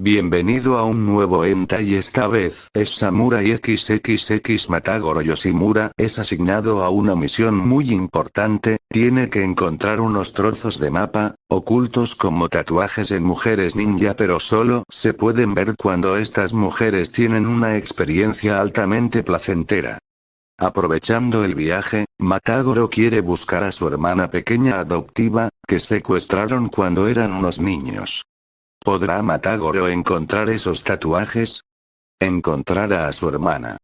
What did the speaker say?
Bienvenido a un nuevo enta y esta vez es Samurai XXX Matagoro Yoshimura es asignado a una misión muy importante, tiene que encontrar unos trozos de mapa, ocultos como tatuajes en mujeres ninja pero solo se pueden ver cuando estas mujeres tienen una experiencia altamente placentera. Aprovechando el viaje, Matagoro quiere buscar a su hermana pequeña adoptiva, que secuestraron cuando eran unos niños. ¿Podrá Matagoro encontrar esos tatuajes? Encontrará a su hermana.